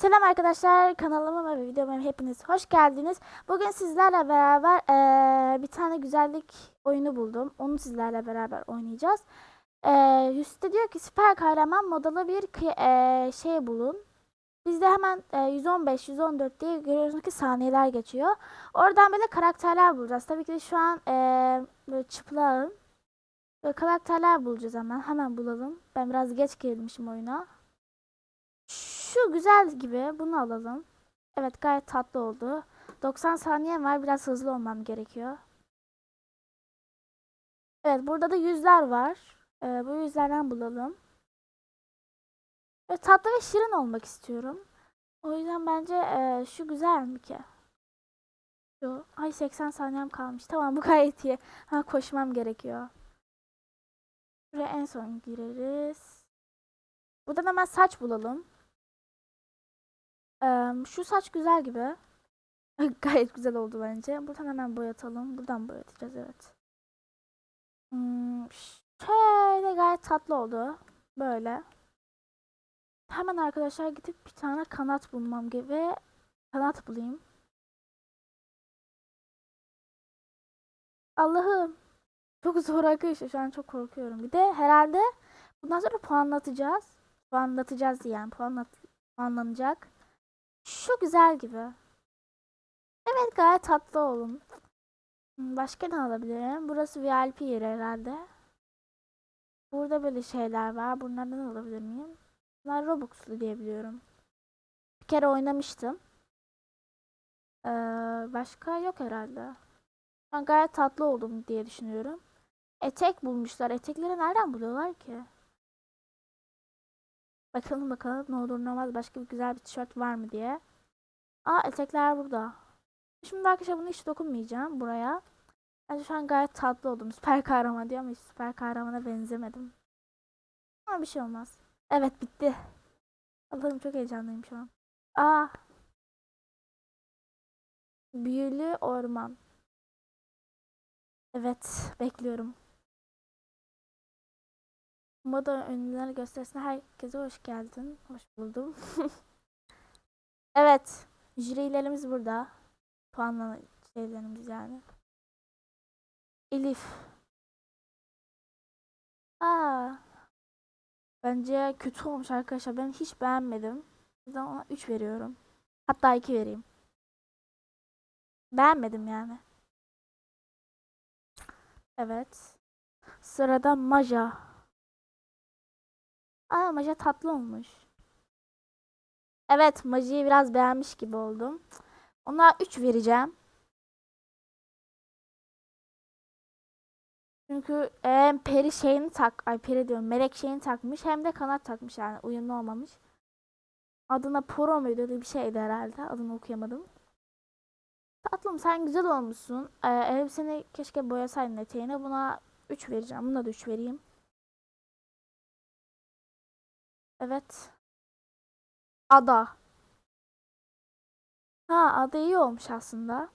Selam arkadaşlar kanalıma ve videoma hepiniz hoş geldiniz. Bugün sizlerle beraber eee, bir tane güzellik oyunu buldum. Onu sizlerle beraber oynayacağız. Eee üstte diyor ki süper kahraman modalı bir eee, şey bulun. Bizde hemen eee, 115, 114 diye görüyorsunuz ki saniyeler geçiyor. Oradan böyle karakterler bulacağız. Tabii ki de şu an eee böyle çıplağım. Böyle karakterler bulacağız hemen. Hemen bulalım. Ben biraz geç girmişim oyuna. Şu güzel gibi. Bunu alalım. Evet gayet tatlı oldu. 90 saniye var. Biraz hızlı olmam gerekiyor. Evet burada da yüzler var. Ee, bu yüzlerden bulalım. Ve tatlı ve şirin olmak istiyorum. O yüzden bence e, şu güzel mi ki? Şu. Ay 80 saniyem kalmış. Tamam bu gayet iyi. Ha koşmam gerekiyor. Buraya en son gireriz. Buradan hemen saç bulalım. Şu saç güzel gibi. Gayet güzel oldu bence. Buradan hemen boyatalım. Buradan boyatacağız evet. Hmm, şöyle gayet tatlı oldu. Böyle. Hemen arkadaşlar gidip bir tane kanat bulmam gibi. Kanat bulayım. Allah'ım. Çok zor arkadaşlar. Şu an çok korkuyorum. Bir de herhalde bundan sonra puanlatacağız. Puanlatacağız yani. Puanlat puanlanacak. Şu güzel gibi. Evet gayet tatlı olun. Hmm, Başka ne alabilirim? Burası VIP yeri herhalde. Burada böyle şeyler var. Bunlardan alabilir miyim? Bunlar Robux'lu diye biliyorum. Bir kere oynamıştım. Ee, başka yok herhalde. Ben gayet tatlı oldum diye düşünüyorum. Etek bulmuşlar. Etekleri nereden buluyorlar ki? Bakalım bakalım ne olur ne olmaz başka bir güzel bir tişört var mı diye. Aa etekler burada. Şimdi arkadaşlar bunu hiç dokunmayacağım buraya. Bence şu an gayet tatlı oldum. Süper kahraman diyor ama hiç süper kahramana benzemedim. Ama bir şey olmaz. Evet bitti. Allah'ım çok heyecanlıyım şu an. Aa. Büyülü orman. Evet bekliyorum. Moda ünlüler gösterisine herkese hoş geldin. Hoş buldum. evet. Jürilerimiz burada. Puanlama şeylerimiz yani. Elif. Aa. Bence kötü olmuş arkadaşlar. Ben hiç beğenmedim. Yüzden ona 3 veriyorum. Hatta 2 vereyim. Beğenmedim yani. Evet. Sırada Maja. Aa Maja tatlı olmuş. Evet Maja'yı biraz beğenmiş gibi oldum. Ona 3 vereceğim. Çünkü hem peri şeyini tak, ay peri diyorum melek şeyini takmış hem de kanat takmış yani uyumlu olmamış. Adına Poro muydu öyle bir şeydi herhalde adını okuyamadım. Tatlım sen güzel olmuşsun. Ee, elbiseni keşke boyasaydın eteğine buna 3 vereceğim. Buna da 3 vereyim. Evet. Ada. Ha ada iyi olmuş aslında.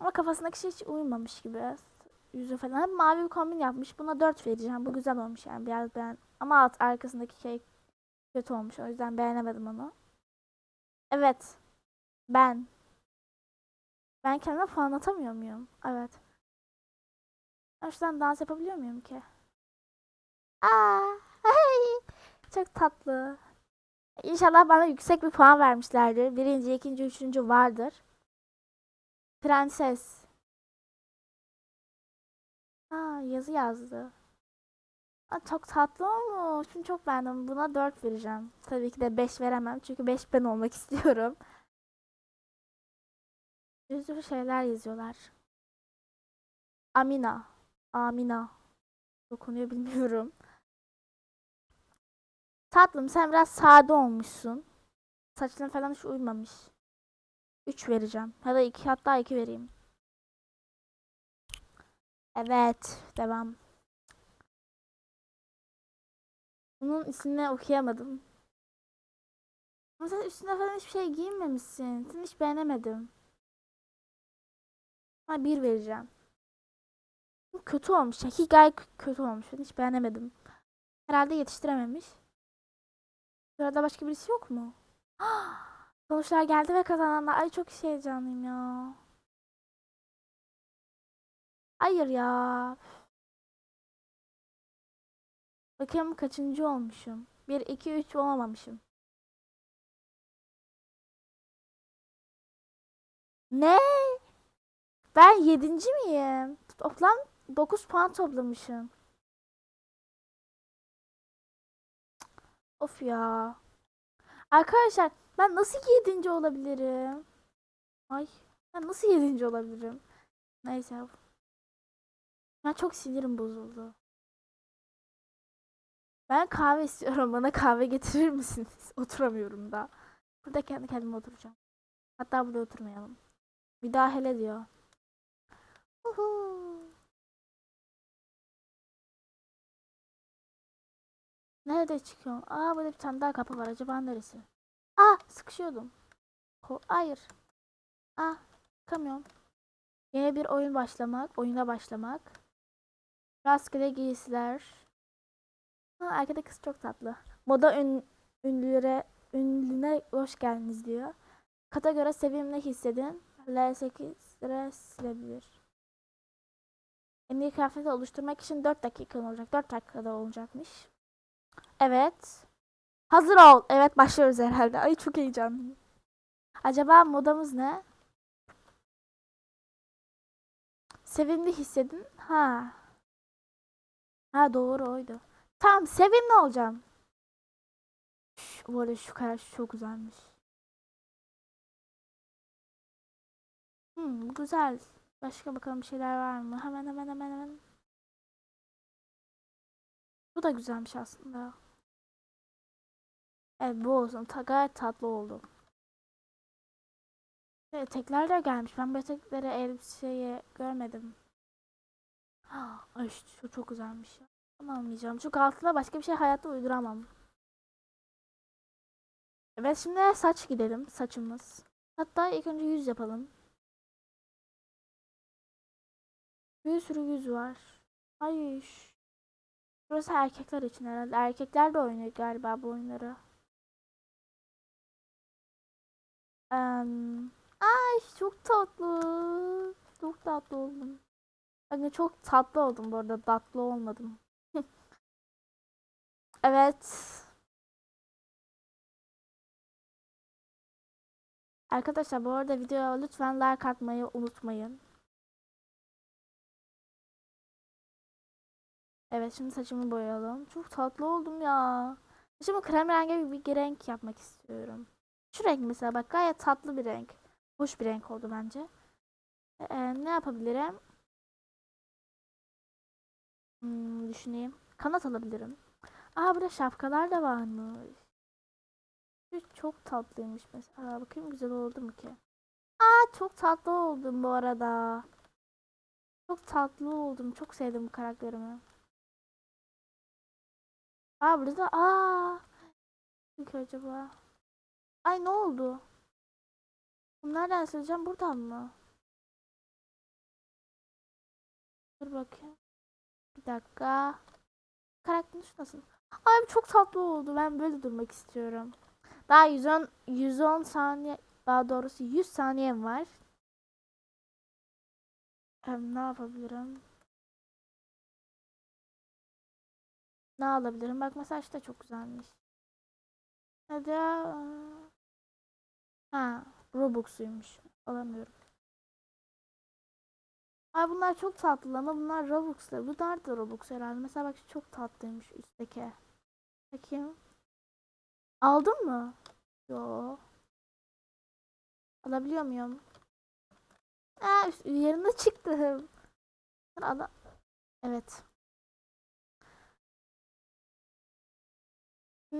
Ama kafasındaki şey hiç uymamış gibi. Yüzü falan. Hep mavi bir kombin yapmış. Buna 4 vereceğim. Bu güzel olmuş yani. Biraz beğen. Ama alt arkasındaki şey kötü olmuş. O yüzden beğenemedim onu. Evet. Ben. Ben kendime puan atamıyor muyum? Evet. Ben şuradan dans yapabiliyor muyum ki? Aa, ay, çok tatlı. İnşallah bana yüksek bir puan vermişlerdir. Birinci, ikinci, üçüncü vardır. Prenses. Aa, yazı yazdı. Aa, çok tatlı olmuş. Şunu çok beğendim. Buna 4 vereceğim. Tabii ki de 5 veremem. Çünkü 5 ben olmak istiyorum. Bir şeyler yazıyorlar. Amina. Amina. Dokunuyor bilmiyorum. Tatlım sen biraz sade olmuşsun. Saçların falan hiç uymamış. 3 vereceğim. Ya da 2 hatta 2 vereyim. Evet. Devam. Bunun ismini okuyamadım. Ama sen üstüne falan hiçbir şey giyinmemişsin. Seni hiç beğenemedim. Ha bir vereceğim. Kötü olmuş. Şaki gayet kötü olmuş. Ben hiç beğenemedim. Herhalde yetiştirememiş. Sırada başka birisi yok mu? Sonuçlar geldi ve kazananlar. Ay çok heyecanlıyım ya. Hayır ya. Bakayım kaçıncı olmuşum. 1, 2, 3 olamamışım. Ne? Ben yedinci miyim? Toplam 9 puan toplamışım. Of ya. Arkadaşlar ben nasıl yedinci olabilirim? Ay ben nasıl yedinci olabilirim? Neyse. Ben çok sinirim bozuldu. Ben kahve istiyorum. Bana kahve getirir misiniz? Oturamıyorum da. Burada kendi kendime oturacağım. Hatta burada oturmayalım. Bir daha hele diyor. Uhu. Nerede çıkıyorum? Aa burada bir tane daha kapı var. Acaba neresi? Aa sıkışıyordum. Ko- Hayır. Aa çıkamıyorum. Yeni bir oyun başlamak. Oyuna başlamak. Rastgele giysiler. Ha, arkada kız çok tatlı. Moda ün, ünlülere ünlüne hoş geldiniz diyor. Kata göre sevimli hissedin. L8 lira silebilir. En iyi kıyafeti oluşturmak için 4 dakika olacak. 4 dakikada olacakmış. Evet. Hazır ol. Evet başlıyoruz herhalde. Ay çok heyecanlıyım. Acaba modamız ne? Sevimli hissedin. Ha. Ha doğru oydu. Tamam sevimli olacağım. Şş, bu arada şu karar çok güzelmiş. Hmm, güzel. Başka bakalım bir şeyler var mı? Hemen hemen hemen hemen. Bu da güzelmiş aslında. Evet bu olsun. Ta gayet tatlı oldu. Evet, tekler de gelmiş. Ben böyle tekleri elbiseye görmedim. Ay şu çok güzelmiş. Ama almayacağım. Çünkü altına başka bir şey hayatta uyduramam. Evet şimdi saç gidelim. Saçımız. Hatta ilk önce yüz yapalım. Bir sürü yüz var. Ay. Burası erkekler için herhalde. Erkekler de oynuyor galiba bu oyunları. Em, ay çok tatlı. Çok tatlı oldum. Bakın çok tatlı oldum bu arada. Tatlı olmadım. Evet. Arkadaşlar bu arada videoya lütfen like atmayı unutmayın. Evet şimdi saçımı boyayalım. Çok tatlı oldum ya. Saçımı krem rengi bir renk yapmak istiyorum. Şu renk mesela bak gayet tatlı bir renk. Hoş bir renk oldu bence. Ee, ne yapabilirim? Hmm, düşüneyim. Kanat alabilirim. Aa burada şapkalar da varmış. Şu çok tatlıymış mesela. Bakayım güzel oldu mu ki? Aa çok tatlı oldum bu arada. Çok tatlı oldum. Çok sevdim bu karakterimi. Aa burada aa. Ki acaba? Ay ne oldu? Bunu nereden sileceğim? Buradan mı? Dur bakayım. Bir dakika. Karakterin şu nasıl? Ay çok tatlı oldu. Ben böyle durmak istiyorum. Daha 110 110 saniye daha doğrusu 100 saniyem var. Hem ne yapabilirim? Ne alabilirim? Bak mesela işte çok güzelmiş. Hadi. Ha, Robux'uymuş. Alamıyorum. Ay bunlar çok tatlı ama bunlar Robux'lar. Bunlar da Robux herhalde. Mesela bak çok tatlıymış üstteki. Bakayım. Aldın mı? Yo. Alabiliyor muyum? Aa, yerine çıktım. Ala evet.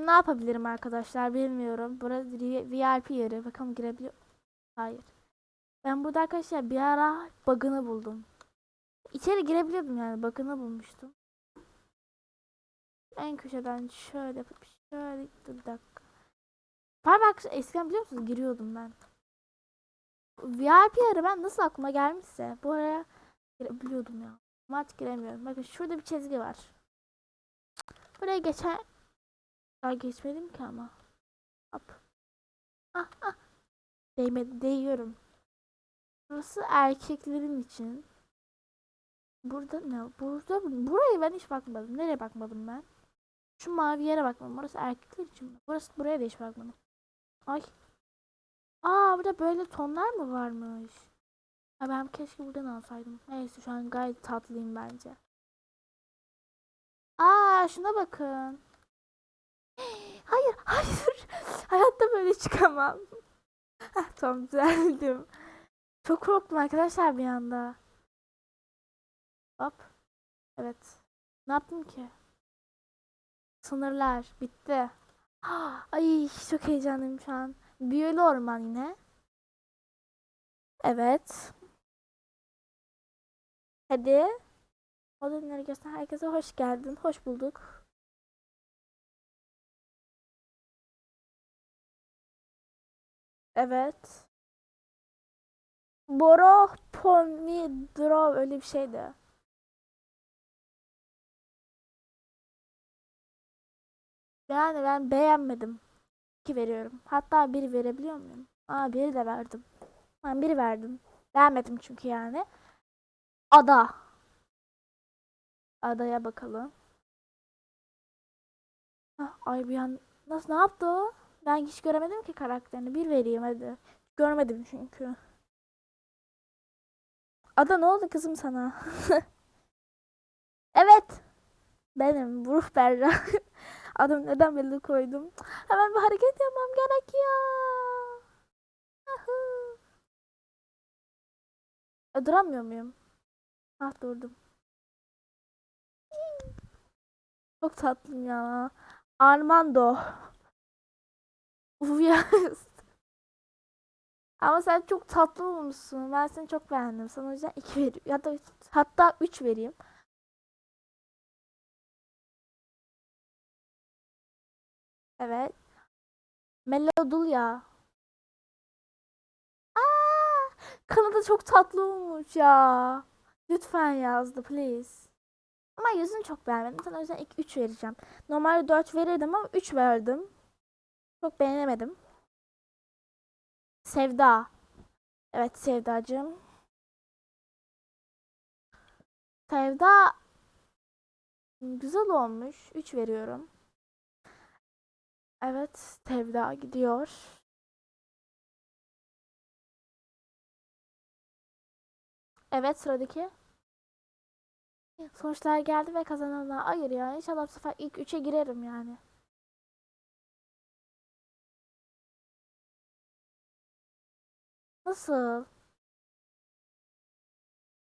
Ne yapabilirim arkadaşlar bilmiyorum. Burası VIP yeri. Bakalım girebiliyor. Hayır. Ben burada arkadaşlar bir ara bug'ını buldum. İçeri girebiliyordum yani bug'ını bulmuştum. En köşeden şöyle yapıp şöyle dur bir dakika. Parmak eskiden biliyor musunuz giriyordum ben. VIP ara ben nasıl aklıma gelmişse bu araya girebiliyordum ya. Ama giremiyorum. Bakın şurada bir çizgi var. Buraya geçen daha geçmedim ki ama. Hop. Ah ah. Değmedi, değiyorum. Burası erkeklerin için. Burada ne? Burada buraya ben hiç bakmadım. Nereye bakmadım ben? Şu mavi yere bakmadım. Burası erkekler için. Burası buraya da hiç bakmadım. Ay. Aa burada böyle tonlar mı varmış? Ha ben keşke buradan alsaydım. Neyse şu an gayet tatlıyım bence. Aa şuna bakın. Hayır, hayır. Hayatta böyle çıkamam. Heh, tamam düzeldim. Çok korktum arkadaşlar bir anda. Hop. Evet. Ne yaptım ki? Sınırlar bitti. Ay çok heyecanlıyım şu an. Büyülü orman yine. Evet. Hadi. Odaları göster. Herkese hoş geldin. Hoş bulduk. Evet. Boro Pomidoro öyle bir şeydi. Yani ben beğenmedim. 2 veriyorum. Hatta bir verebiliyor muyum? Aa biri de verdim. Ben biri verdim. Beğenmedim çünkü yani. Ada. Adaya bakalım. Ay bir an nasıl ne yaptı o? Ben hiç göremedim ki karakterini. Bir vereyim hadi. Görmedim çünkü. Ada ne oldu kızım sana? evet. Benim Ruh Berra. Adım neden belli koydum? Hemen bir hareket yapmam gerekiyor. E, duramıyor muyum? Ah durdum. Çok tatlım ya. Armando. Ya. Ama sen çok tatlı olmuşsun. Ben seni çok beğendim. Sana o yüzden 2 veriyorum. Ya da hatta 3 vereyim. Evet. Melodulya. Aa, kanadı çok tatlı olmuş ya. Lütfen yazdı please. Ama yüzünü çok beğenmedim. Sana o yüzden ilk 3 vereceğim. Normalde 4 verirdim ama 3 verdim. Çok beğenemedim. Sevda. Evet Sevdacığım. Sevda güzel olmuş. 3 veriyorum. Evet Sevda gidiyor. Evet sıradaki. Sonuçlar geldi ve kazananlar. Hayır ya inşallah bu sefer ilk 3'e girerim yani. Nasıl?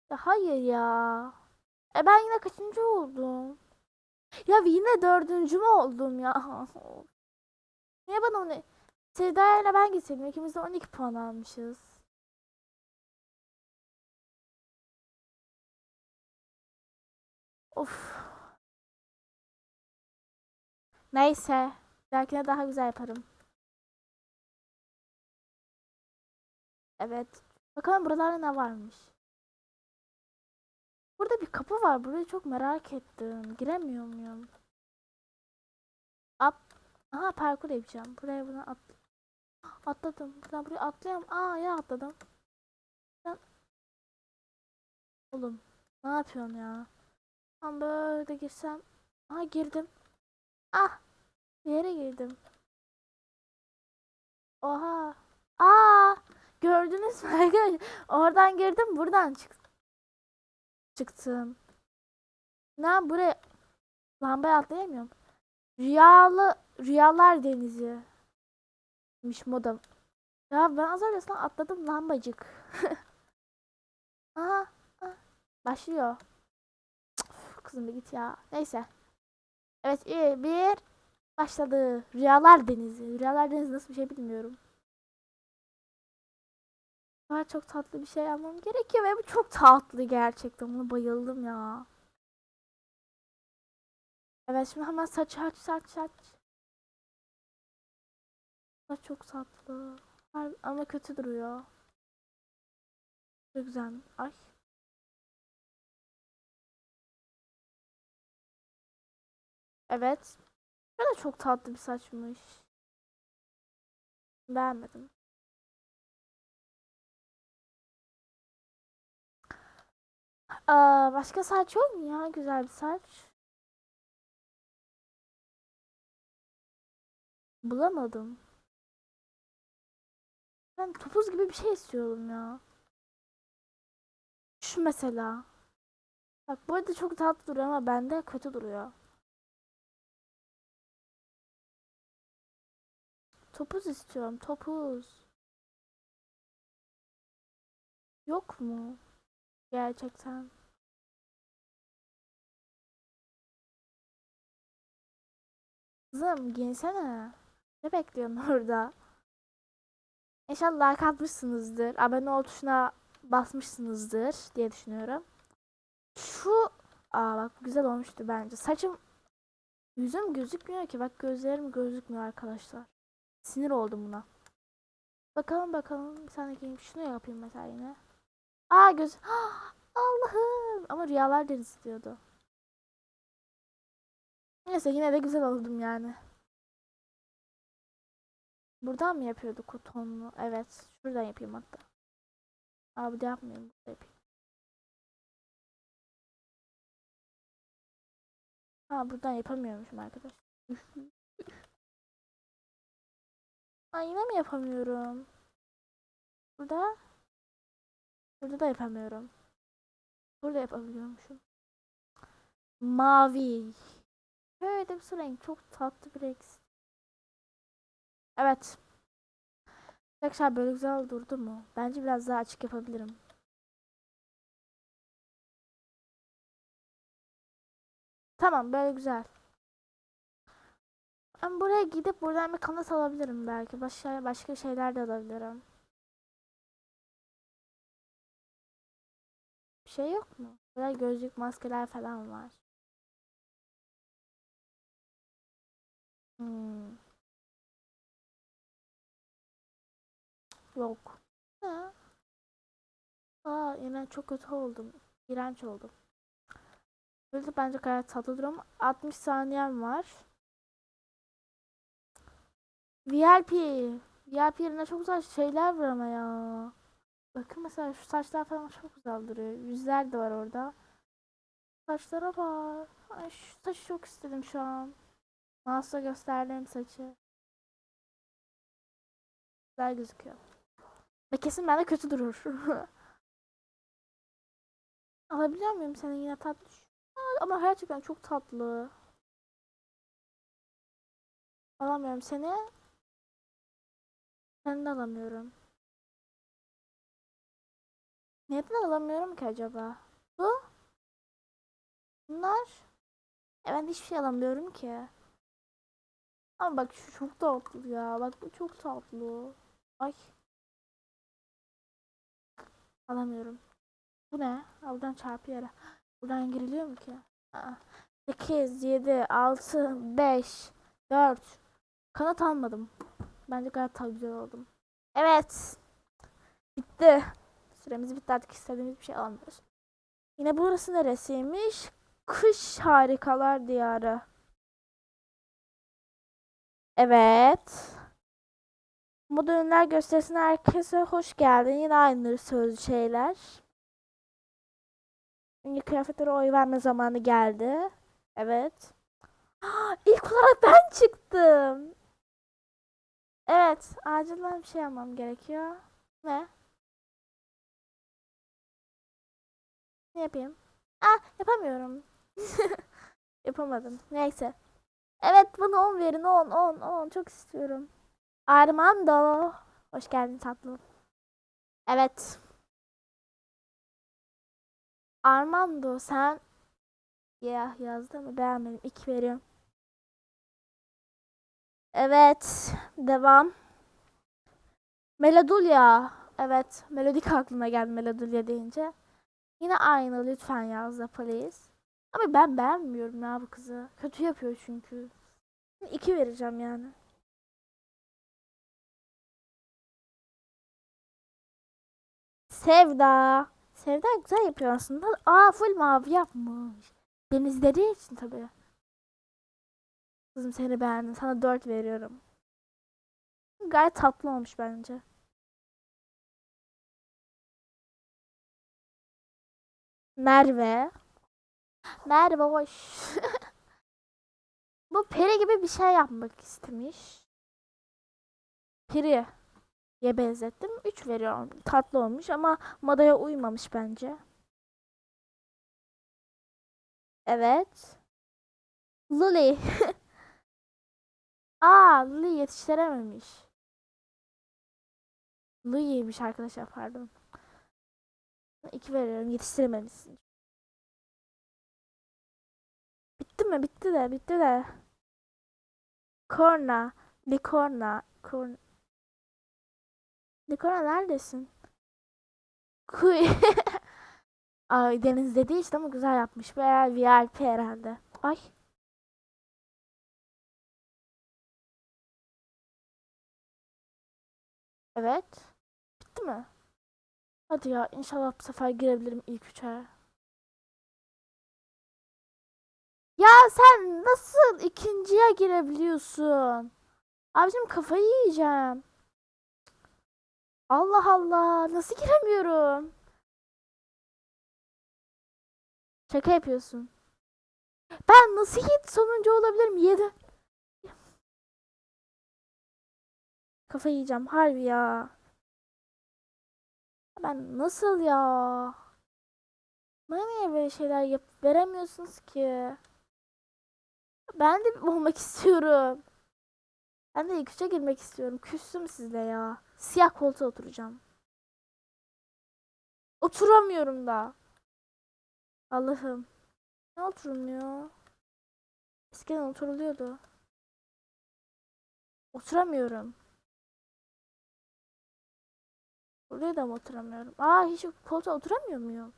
Ya hayır ya. E ben yine kaçıncı oldum? Ya yine dördüncü mü oldum ya? Niye bana onu... Sevda ile ben gitseydim. İkimiz de 12 puan almışız. Of. Neyse. Belki daha güzel yaparım. Evet. Bakalım buralarda ne varmış. Burada bir kapı var. Burayı çok merak ettim. Giremiyor muyum? Up. Aha parkur yapacağım. Buraya bunu at. Atladım. Buradan buraya atlayayım. Aa ya atladım. Ben... Oğlum. Ne yapıyorsun ya? Ben böyle girsem. Aha girdim. Ah. Bir yere girdim. Oha. Aa. Gördünüz mü arkadaşlar? Oradan girdim buradan çık çıktım. Ne buraya lambaya atlayamıyorum. Rüyalı rüyalar denizi. miş modam. Ya ben az önce atladım lambacık. Aha, aha. Başlıyor. Kızım bir git ya. Neyse. Evet iyi bir başladı. Rüyalar denizi. Rüyalar denizi nasıl bir şey bilmiyorum. Daha çok tatlı bir şey almam gerekiyor ve bu çok tatlı gerçekten. Buna bayıldım ya. Evet şimdi hemen saç saç saç saç. Saç çok tatlı. Ama kötü duruyor. Çok güzel. Ay. Evet. Bu da çok tatlı bir saçmış. Beğenmedim. Aa, başka saç yok mu ya? Güzel bir saç. Bulamadım. Ben topuz gibi bir şey istiyorum ya. Şu mesela. Bak bu arada çok tatlı duruyor ama bende kötü duruyor. Topuz istiyorum. Topuz. Yok mu? Gerçekten. Kızım giyinsene. Ne bekliyorsun orada? İnşallah like atmışsınızdır. Abone ol tuşuna basmışsınızdır diye düşünüyorum. Şu aa bak güzel olmuştu bence. Saçım yüzüm gözükmüyor ki. Bak gözlerim gözükmüyor arkadaşlar. Sinir oldum buna. Bakalım bakalım bir tane giyeyim. Şunu yapayım mesela yine. Aa göz. Allah'ım. Ama rüyalar deniz diyordu. Neyse yine de güzel oldum yani. Buradan mı yapıyorduk o tonlu? Evet. Şuradan yapayım hatta. Aa burada yapmayayım. Burada yapayım. Ha buradan yapamıyormuşum arkadaş. Aa yine mi yapamıyorum? Burada? Burada da yapamıyorum. Burada yapabiliyormuşum. Mavi. Böyle bir renk. Çok tatlı bir renk. Evet. Arkadaşlar böyle güzel durdu mu? Bence biraz daha açık yapabilirim. Tamam böyle güzel. Ben buraya gidip buradan bir kanat alabilirim belki. Başka başka şeyler de alabilirim. Şey yok mu? Burada gözlük, maskeler falan var. Hmm. Yok. Ha. Aa yine çok kötü oldum. İğrenç oldum. Böyle bence gayet tatlı durum. 60 saniyem var. VIP. VIP yerine çok güzel şeyler var ama ya. Bakın mesela şu saçlar falan çok güzel duruyor. Yüzler de var orada. Saçlara bak. Ay şu saçı çok istedim şu an. Mouse'la gösterdiğim saçı. Güzel gözüküyor. Ve kesin bende kötü durur. Alabiliyor muyum senin yine tatlı? Ama gerçekten çok tatlı. Alamıyorum seni. Seni de alamıyorum. Neden alamıyorum ki acaba? Bu? Bunlar? E ben hiçbir şey alamıyorum ki. Ama bak şu çok tatlı ya. Bak bu çok tatlı. Ay. Alamıyorum. Bu ne? Aa, Buradan yere. Buradan giriliyor mu ki? Aa. 8, 7, 6, 5, 4. Kanat almadım. Bence gayet güzel oldum. Evet. Bitti. Süremiz bitti artık istediğimiz bir şey alamıyoruz. Yine burası neresiymiş? Kış harikalar diyarı. Evet. Moda ürünler gösterisine herkese hoş geldin. Yine aynı sözlü şeyler. Şimdi kıyafetlere oy verme zamanı geldi. Evet. İlk olarak ben çıktım. Evet. Acilen bir şey yapmam gerekiyor. Ne? Ne yapayım? Ah yapamıyorum. Yapamadım. Neyse. Evet bana 10 verin 10 10 10 çok istiyorum. Armando. Hoş geldin tatlım. Evet. Armando sen ya yazdı mı beğenmedim. 2 veriyorum. Evet. Devam. Melodulya. Evet. Melodik aklıma geldi Melodulya deyince. Yine aynı lütfen yaz da please. Ama ben beğenmiyorum ya bu kızı. Kötü yapıyor çünkü. 2 vereceğim yani. Sevda. Sevda güzel yapıyor aslında. Aa full mavi yapmış. Denizleri için tabii. Kızım seni beğendim. Sana 4 veriyorum. Gayet tatlı olmuş bence. Merve. Merve hoş. Bu peri gibi bir şey yapmak istemiş. Peri ye benzettim. 3 veriyorum. Tatlı olmuş ama modaya uymamış bence. Evet. Luli. Aa, Luli yetiştirememiş. Lui'ymiş arkadaşlar pardon. 2 veriyorum yetiştirememişsin. Bitti mi? Bitti de bitti de. Korna. Likorna. Korna. Likorna neredesin? Kuy. Ay Deniz dediği işte ama güzel yapmış. Veya VIP herhalde. Ay. Evet. Bitti mi? Hadi ya inşallah bu sefer girebilirim ilk üçe. Ya sen nasıl ikinciye girebiliyorsun? Abicim kafayı yiyeceğim. Allah Allah nasıl giremiyorum? Şaka yapıyorsun. Ben nasıl yedi sonuncu olabilirim? Yedi. Kafayı yiyeceğim harbi ya. Ben nasıl ya? Bana niye böyle şeyler yap veremiyorsunuz ki? Ben de olmak istiyorum. Ben de ilk üçe girmek istiyorum. Küstüm sizle ya. Siyah koltuğa oturacağım. Oturamıyorum da. Allah'ım. Ne oturulmuyor? Eskiden oturuluyordu. Oturamıyorum. Buraya da mı oturamıyorum? Aa hiç koltuğa oturamıyor muyum?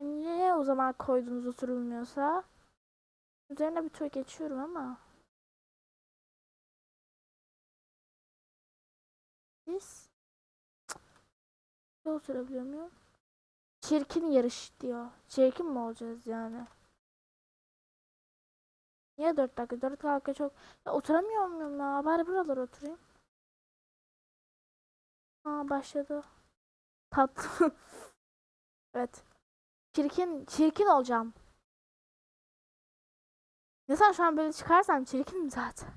Niye o zaman koydunuz oturulmuyorsa? Üzerine bir tur geçiyorum ama. Biz Cık. oturabiliyor muyum? Çirkin yarış diyor. Çirkin mi olacağız yani? Niye 4 dakika? 4 dakika çok... Ya oturamıyor muyum ya? Bari buralara oturayım. Aa başladı. Tatlı. evet. Çirkin, çirkin olacağım. Mesela şu an böyle çıkarsam çirkinim zaten.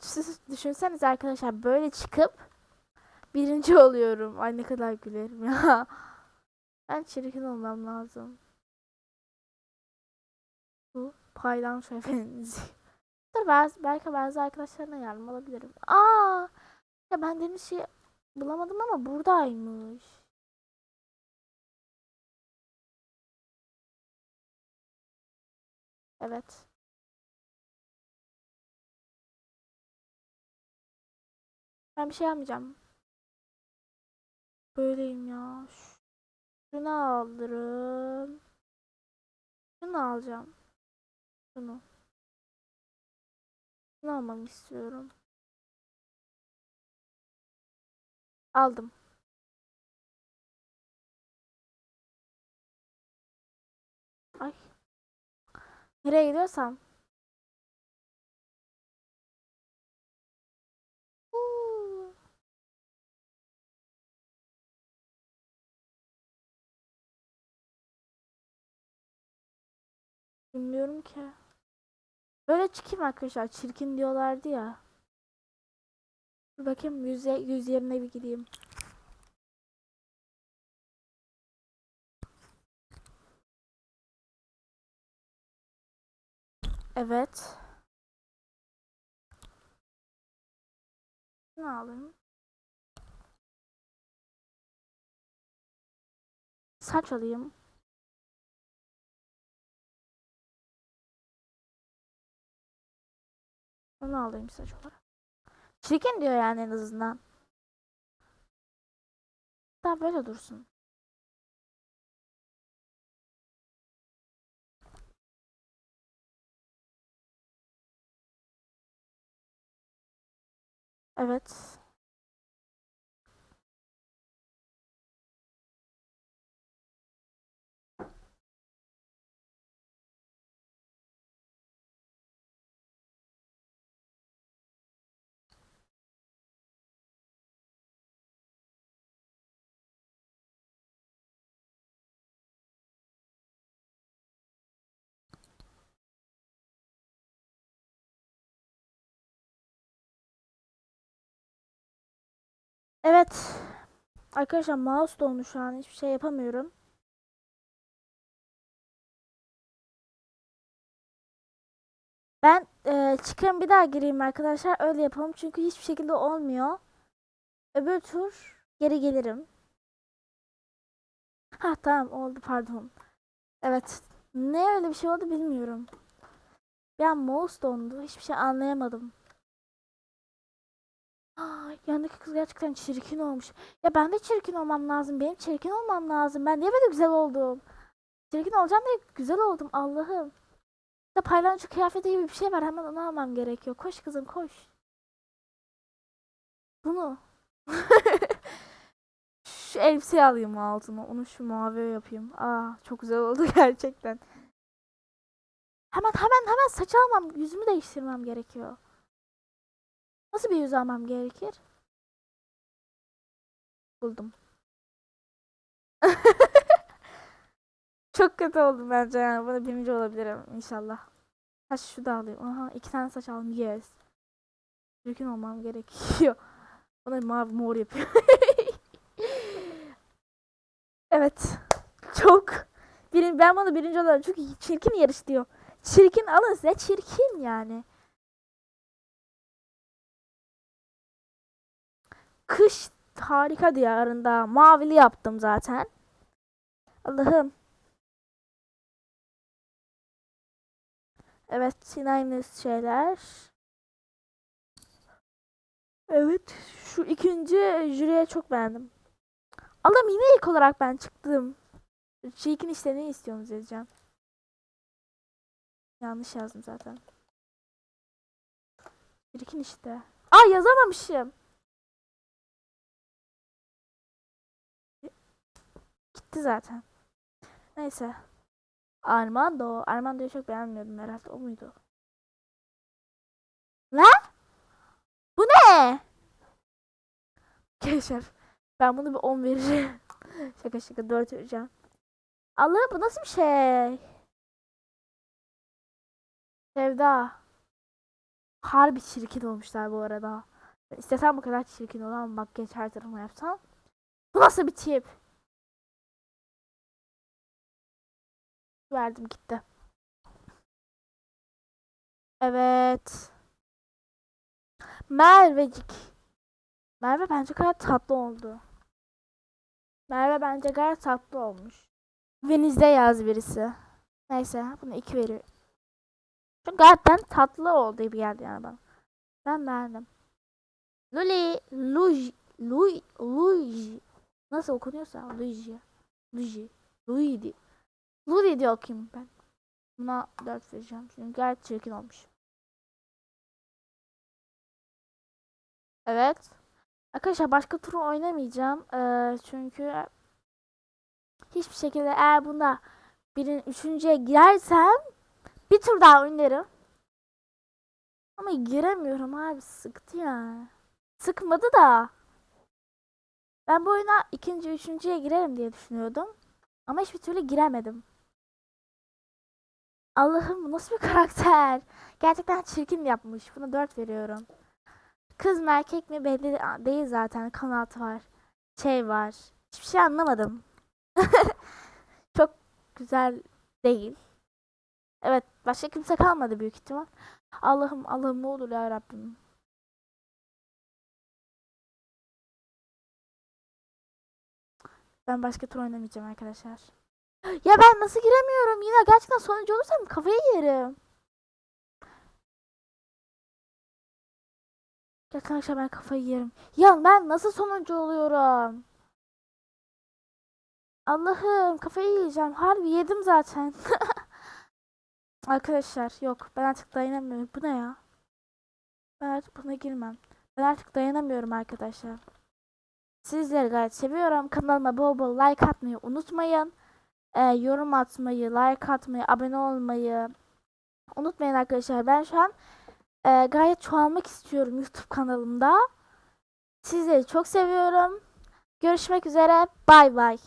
Düşünseniz arkadaşlar böyle çıkıp birinci oluyorum. Ay ne kadar gülerim ya. Ben çirkin olmam lazım. Bu paylanç efendisi. Dur belki bazı arkadaşlarına yardım alabilirim. Aa! Ya ben deniz şey bulamadım ama buradaymış. Evet. Ben bir şey almayacağım. Böyleyim ya. Şunu alırım. Şunu alacağım. Şunu. Şunu almamı istiyorum. Aldım. Ay. Nereye gidiyorsam. Bilmiyorum ki. Böyle çıkayım arkadaşlar. Çirkin diyorlardı ya. Dur bakayım yüze, yüz yerine bir gideyim. Evet. Ne alayım? Saç alayım. Onu alayım saç olarak. Çirkin diyor yani en azından. Daha böyle dursun. Evet. Evet. Arkadaşlar mouse dondu şu an. Hiçbir şey yapamıyorum. Ben e, çıkayım bir daha gireyim arkadaşlar. Öyle yapalım. Çünkü hiçbir şekilde olmuyor. Öbür tur geri gelirim. Ha tamam oldu pardon. Evet. Ne öyle bir şey oldu bilmiyorum. An mouse dondu. Hiçbir şey anlayamadım. Aa, yanındaki kız gerçekten çirkin olmuş. Ya ben de çirkin olmam lazım. Benim çirkin olmam lazım. Ben niye böyle güzel oldum? Çirkin olacağım diye güzel oldum. Allah'ım. Ya paylancı kıyafeti gibi bir şey var. Hemen onu almam gerekiyor. Koş kızım koş. Bunu. şu elbiseyi alayım altına. Onu şu mavi yapayım. Aa çok güzel oldu gerçekten. Hemen hemen hemen saç almam. Yüzümü değiştirmem gerekiyor. Nasıl bir yüz almam gerekir? Buldum. Çok kötü oldum bence yani. Buna birinci olabilirim inşallah. Saç şu da alayım. Aha iki tane saç aldım. Yes. Çirkin olmam gerekiyor. Bana mavi mor yapıyor. evet. Çok. Birin, ben bana birinci olurum. Çünkü çirkin yarış diyor. Çirkin alın size. Çirkin yani. Kış harika diyarında mavili yaptım zaten. Allah'ım. Evet yine aynı şeyler. Evet şu ikinci jüriye çok beğendim. Allah'ım yine ilk olarak ben çıktım. Çirkin işte ne istiyorsunuz yazacağım. Yanlış yazdım zaten. Çirkin işte. Aa yazamamışım. Gitti zaten. Neyse. Armando. Armando'yu çok beğenmiyordum herhalde. O muydu? Lan? Bu ne? Keşef. Ben bunu bir 10 vereceğim. şaka şaka 4 vereceğim. Allah bu nasıl bir şey? Sevda. Harbi çirkin olmuşlar bu arada. İstesem bu kadar çirkin olan makyaj her tarafıma yapsam. Bu nasıl bir tip? Verdim gitti. Evet. Mervecik. Merve bence gayet tatlı oldu. Merve bence gayet tatlı olmuş. Venizde yaz birisi. Neyse bunu iki veriyor. Çünkü gayet tatlı oldu gibi geldi yani bana. Ben beğendim. Luli, Luigi, Luigi, Luigi. Nasıl okunuyorsa Luigi. Luigi. Luigi. Luli diye okuyayım ben. Buna 4 vereceğim. Çünkü gayet çirkin olmuş. Evet. Arkadaşlar başka turu oynamayacağım. Ee, çünkü hiçbir şekilde eğer bunda birin üçüncüye girersem bir tur daha oynarım. Ama giremiyorum abi sıktı ya. Sıkmadı da. Ben bu oyuna ikinci, üçüncüye girerim diye düşünüyordum. Ama hiçbir türlü giremedim. Allah'ım nasıl bir karakter? Gerçekten çirkin yapmış. Buna 4 veriyorum. Kız mı erkek mi belli değil zaten. Kanat var. Şey var. Hiçbir şey anlamadım. Çok güzel değil. Evet başka kimse kalmadı büyük ihtimal. Allah'ım Allah'ım ne olur ya Rabbim. Ben başka tur oynamayacağım arkadaşlar. Ya ben nasıl giremiyorum? Yine gerçekten sonuncu olursam kafayı yerim. Gerçekten arkadaşlar ben kafayı yerim. Ya ben nasıl sonuncu oluyorum? Allah'ım kafayı yiyeceğim. Harbi yedim zaten. arkadaşlar yok ben artık dayanamıyorum. Bu ne ya? Ben artık buna girmem. Ben artık dayanamıyorum arkadaşlar. Sizleri gayet seviyorum. Kanalıma bol bol like atmayı unutmayın e, yorum atmayı, like atmayı, abone olmayı unutmayın arkadaşlar. Ben şu an e, gayet çoğalmak istiyorum YouTube kanalımda. Sizleri çok seviyorum. Görüşmek üzere. Bay bay.